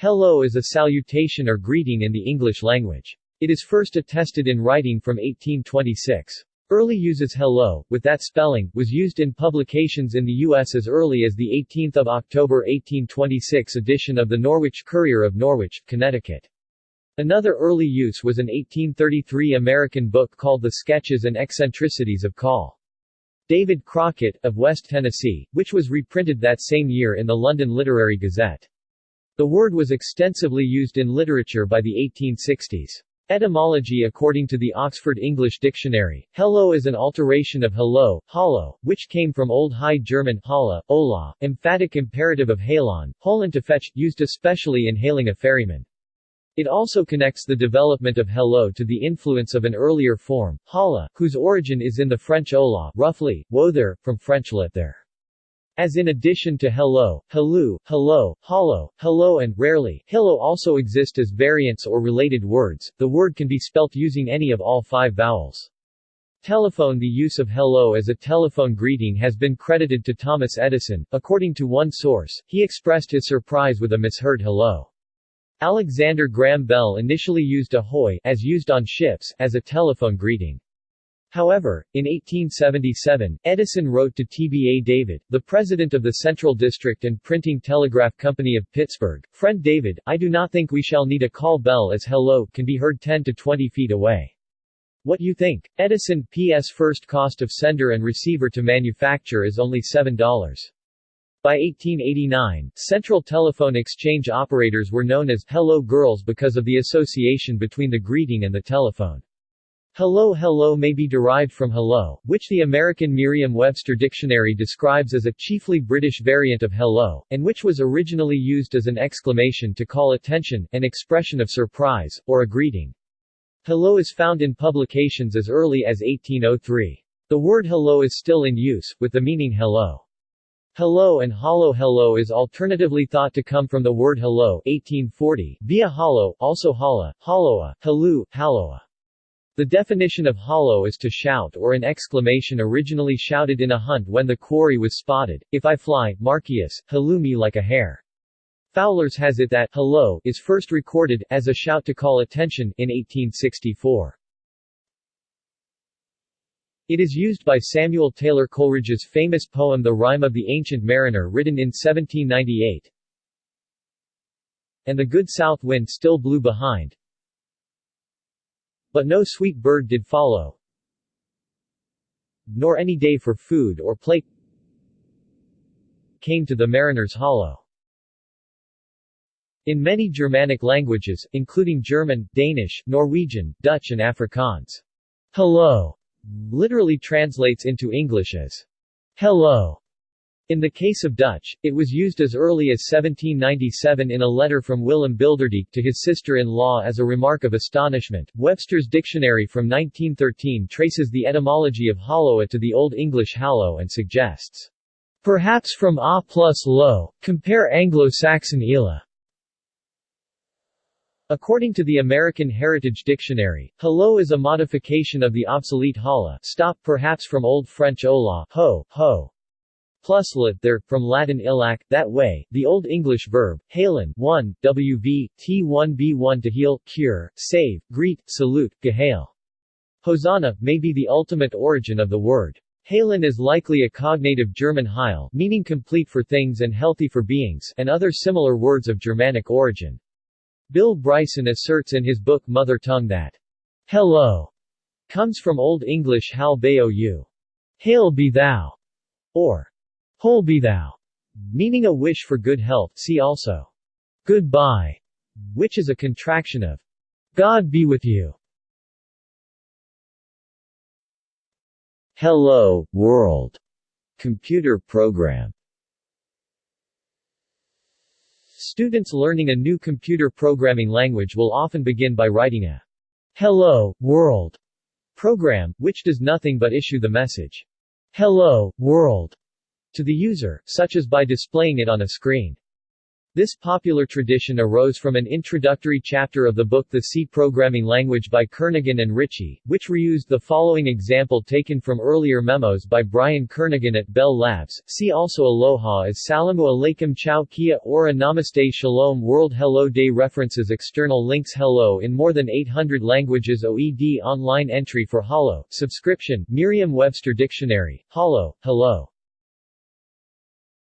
Hello is a salutation or greeting in the English language. It is first attested in writing from 1826. Early uses hello, with that spelling, was used in publications in the U.S. as early as the 18th of October 1826 edition of the Norwich Courier of Norwich, Connecticut. Another early use was an 1833 American book called The Sketches and Eccentricities of Call. David Crockett, of West Tennessee, which was reprinted that same year in the London Literary Gazette. The word was extensively used in literature by the 1860s. Etymology According to the Oxford English Dictionary, hello is an alteration of hello, hollow, which came from Old High German holla, ola, emphatic imperative of halon, holen to fetch, used especially in hailing a ferryman. It also connects the development of hello to the influence of an earlier form, holla, whose origin is in the French ola, roughly, wo there, from French let there. As in addition to hello, hello, hello, hollow, hello and, rarely, hello also exist as variants or related words, the word can be spelt using any of all five vowels. Telephone The use of hello as a telephone greeting has been credited to Thomas Edison. According to one source, he expressed his surprise with a misheard hello. Alexander Graham Bell initially used ahoy, as used on ships, as a telephone greeting. However, in 1877, Edison wrote to T.B.A. David, the president of the Central District and Printing Telegraph Company of Pittsburgh, Friend David, I do not think we shall need a call bell as hello can be heard 10 to 20 feet away. What you think? Edison P.S. First cost of sender and receiver to manufacture is only $7. By 1889, Central Telephone Exchange operators were known as Hello Girls because of the association between the greeting and the telephone. Hello Hello may be derived from hello, which the American Merriam-Webster dictionary describes as a chiefly British variant of hello, and which was originally used as an exclamation to call attention, an expression of surprise, or a greeting. Hello is found in publications as early as 1803. The word hello is still in use, with the meaning hello. Hello and hollow hello is alternatively thought to come from the word hello 1840, via hollow, also holla, holloa, halu, halloa. The definition of hollow is to shout or an exclamation originally shouted in a hunt when the quarry was spotted, if I fly, Marcius, halloumi like a hare. Fowler's has it that hello is first recorded, as a shout to call attention, in 1864. It is used by Samuel Taylor Coleridge's famous poem The Rime of the Ancient Mariner written in 1798. And the good south wind still blew behind, but no sweet bird did follow, nor any day for food or play came to the mariner's hollow. In many Germanic languages, including German, Danish, Norwegian, Dutch and Afrikaans, hello literally translates into English as hello, in the case of Dutch, it was used as early as 1797 in a letter from Willem Bilderdijk to his sister-in-law as a remark of astonishment. Webster's dictionary from 1913 traces the etymology of hollow to the Old English hallow and suggests, perhaps from a plus lo, compare Anglo-Saxon ela. According to the American Heritage Dictionary, hello is a modification of the obsolete holla, stop perhaps from Old French hola, ho, ho, plus lit there, from Latin illac, that way, the Old English verb, halen, 1, wv, t1b1 to heal, cure, save, greet, salute, gehail. Hosanna, may be the ultimate origin of the word. Halen is likely a cognative German heil, meaning complete for things and healthy for beings, and other similar words of Germanic origin. Bill Bryson asserts in his book Mother Tongue that, hello comes from Old English hal bao. Hail be thou, or Whole be thou, meaning a wish for good health. See also goodbye, which is a contraction of God be with you. Hello, World computer program. Students learning a new computer programming language will often begin by writing a Hello, World program, which does nothing but issue the message Hello, World to the user, such as by displaying it on a screen. This popular tradition arose from an introductory chapter of the book The C Programming Language by Kernighan and Ritchie, which reused the following example taken from earlier memos by Brian Kernighan at Bell Labs. See also Aloha as Salamu Alaikum Ciao Kia Ora Namaste Shalom World Hello Day References External links. Hello in more than 800 languages. OED online entry for Holo, subscription, Merriam-Webster Dictionary, Holo, Hello